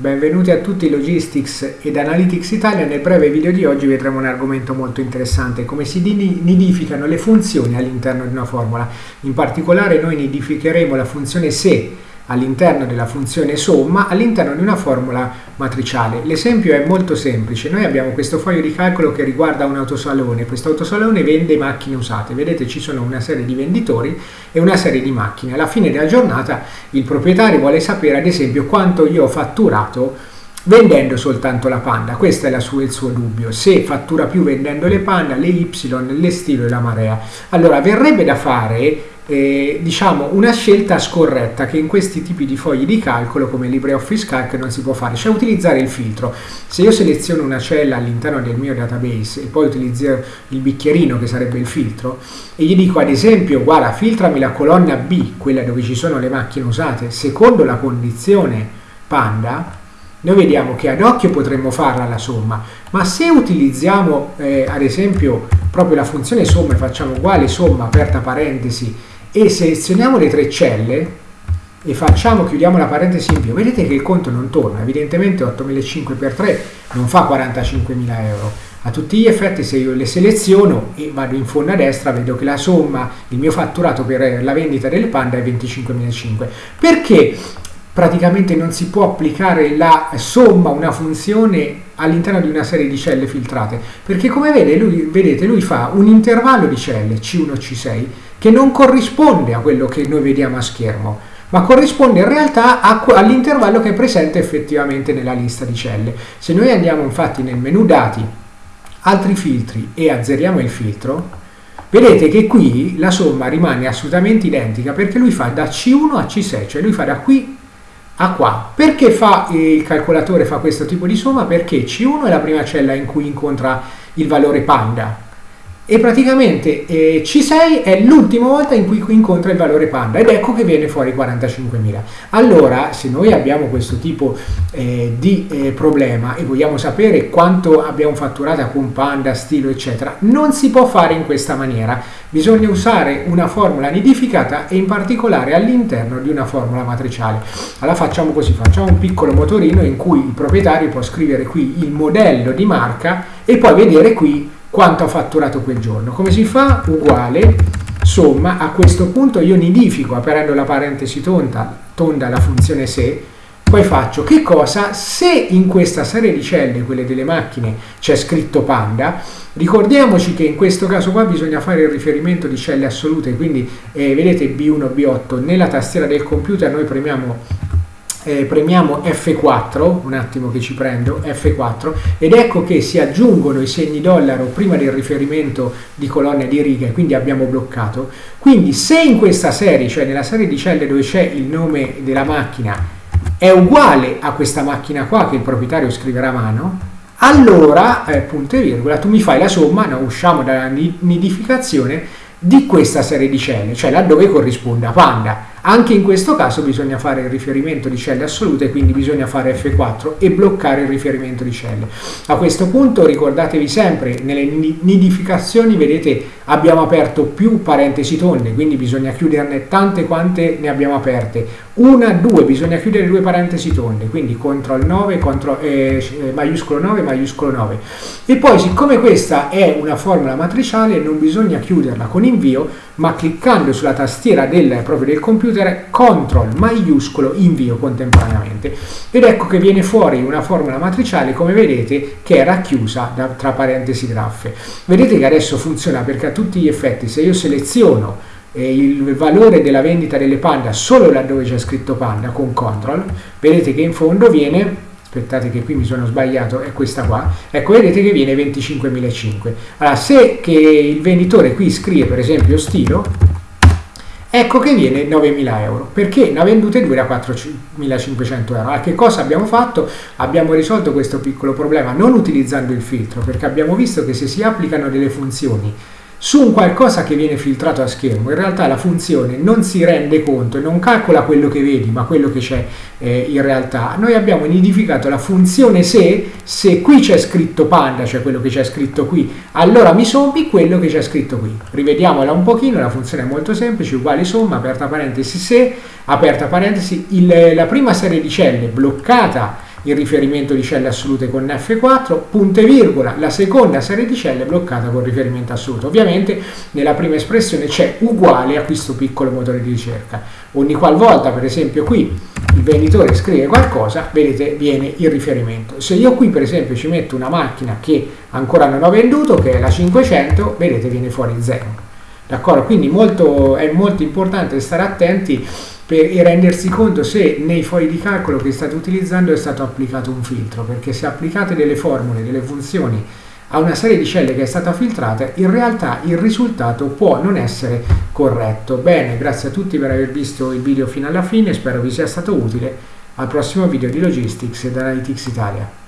Benvenuti a tutti Logistics ed Analytics Italia. Nel breve video di oggi vedremo un argomento molto interessante, come si nidificano le funzioni all'interno di una formula. In particolare noi nidificheremo la funzione se all'interno della funzione somma all'interno di una formula matriciale. L'esempio è molto semplice, noi abbiamo questo foglio di calcolo che riguarda un autosalone, questo autosalone vende macchine usate, vedete ci sono una serie di venditori e una serie di macchine, alla fine della giornata il proprietario vuole sapere ad esempio quanto io ho fatturato vendendo soltanto la panda, questo è sua, il suo dubbio, se fattura più vendendo le panda, le Y, le stilo e la marea. Allora verrebbe da fare eh, diciamo una scelta scorretta che in questi tipi di fogli di calcolo come LibreOffice Calc non si può fare, cioè utilizzare il filtro. Se io seleziono una cella all'interno del mio database e poi utilizzo il bicchierino che sarebbe il filtro e gli dico ad esempio guarda filtrami la colonna B, quella dove ci sono le macchine usate, secondo la condizione panda, noi vediamo che ad occhio potremmo farla la somma, ma se utilizziamo eh, ad esempio proprio la funzione somma e facciamo uguale somma aperta parentesi e selezioniamo le tre celle e facciamo, chiudiamo la parentesi in più, vedete che il conto non torna, evidentemente 8.500 per 3 non fa 45.000 euro. A tutti gli effetti se io le seleziono e vado in fondo a destra vedo che la somma, il mio fatturato per la vendita delle panda è 25.500. Perché praticamente non si può applicare la somma, una funzione all'interno di una serie di celle filtrate? Perché come vede, lui, vedete lui fa un intervallo di celle C1, C6 che non corrisponde a quello che noi vediamo a schermo, ma corrisponde in realtà all'intervallo che è presente effettivamente nella lista di celle. Se noi andiamo infatti nel menu dati, altri filtri e azzeriamo il filtro, vedete che qui la somma rimane assolutamente identica perché lui fa da C1 a C6, cioè lui fa da qui a qua. Perché fa, eh, il calcolatore fa questo tipo di somma? Perché C1 è la prima cella in cui incontra il valore panda, e praticamente eh, C6 è l'ultima volta in cui incontra il valore panda ed ecco che viene fuori 45.000. Allora, se noi abbiamo questo tipo eh, di eh, problema e vogliamo sapere quanto abbiamo fatturato con panda, stilo, eccetera, non si può fare in questa maniera. Bisogna usare una formula nidificata e in particolare all'interno di una formula matriciale. Allora facciamo così, facciamo un piccolo motorino in cui il proprietario può scrivere qui il modello di marca e poi vedere qui quanto ha fatturato quel giorno. Come si fa? Uguale, somma, a questo punto io nidifico aprendo la parentesi tonda, tonda la funzione se, poi faccio che cosa? Se in questa serie di celle, quelle delle macchine, c'è scritto panda, ricordiamoci che in questo caso qua bisogna fare il riferimento di celle assolute, quindi eh, vedete B1, B8, nella tastiera del computer noi premiamo eh, premiamo F4, un attimo che ci prendo, F4, ed ecco che si aggiungono i segni dollaro prima del riferimento di colonne di righe, quindi abbiamo bloccato. Quindi se in questa serie, cioè nella serie di celle dove c'è il nome della macchina, è uguale a questa macchina qua che il proprietario scriverà a mano, allora, eh, punto e virgola, tu mi fai la somma, no, usciamo dalla nidificazione, di questa serie di celle, cioè laddove corrisponde a panda. Anche in questo caso bisogna fare il riferimento di celle assolute, quindi bisogna fare F4 e bloccare il riferimento di celle. A questo punto ricordatevi sempre, nelle nidificazioni vedete abbiamo aperto più parentesi tonde, quindi bisogna chiuderne tante quante ne abbiamo aperte. Una, due, bisogna chiudere due parentesi tonde, quindi CTRL 9, CTRL, eh, maiuscolo 9, maiuscolo 9. E poi siccome questa è una formula matriciale non bisogna chiuderla con invio, ma cliccando sulla tastiera del, proprio del computer CTRL maiuscolo invio contemporaneamente. Ed ecco che viene fuori una formula matriciale come vedete che è racchiusa da, tra parentesi graffe. Vedete che adesso funziona perché a tutti gli effetti se io seleziono eh, il valore della vendita delle panda solo laddove c'è scritto panda con CTRL vedete che in fondo viene aspettate che qui mi sono sbagliato, è questa qua, ecco vedete che viene 25.500. Allora se che il venditore qui scrive per esempio stilo, ecco che viene 9.000 euro, perché ne ha vendute due da 4.500 euro. Allora, che cosa abbiamo fatto? Abbiamo risolto questo piccolo problema non utilizzando il filtro, perché abbiamo visto che se si applicano delle funzioni su un qualcosa che viene filtrato a schermo, in realtà la funzione non si rende conto non calcola quello che vedi, ma quello che c'è eh, in realtà. Noi abbiamo nidificato la funzione se, se qui c'è scritto panda, cioè quello che c'è scritto qui, allora mi sommi quello che c'è scritto qui. Rivediamola un pochino, la funzione è molto semplice, uguale somma, aperta parentesi se, aperta parentesi, il, la prima serie di celle bloccata il riferimento di celle assolute con F4, punto virgola, la seconda serie di celle bloccata con riferimento assoluto. Ovviamente nella prima espressione c'è uguale a questo piccolo motore di ricerca. Ogni qualvolta, per esempio qui, il venditore scrive qualcosa, vedete, viene il riferimento. Se io qui, per esempio, ci metto una macchina che ancora non ho venduto, che è la 500, vedete, viene fuori 0. D'accordo? Quindi molto, è molto importante stare attenti per, e rendersi conto se nei fogli di calcolo che state utilizzando è stato applicato un filtro, perché se applicate delle formule, delle funzioni a una serie di celle che è stata filtrata, in realtà il risultato può non essere corretto. Bene, grazie a tutti per aver visto il video fino alla fine, spero vi sia stato utile. Al prossimo video di Logistics ed Analytics Italia.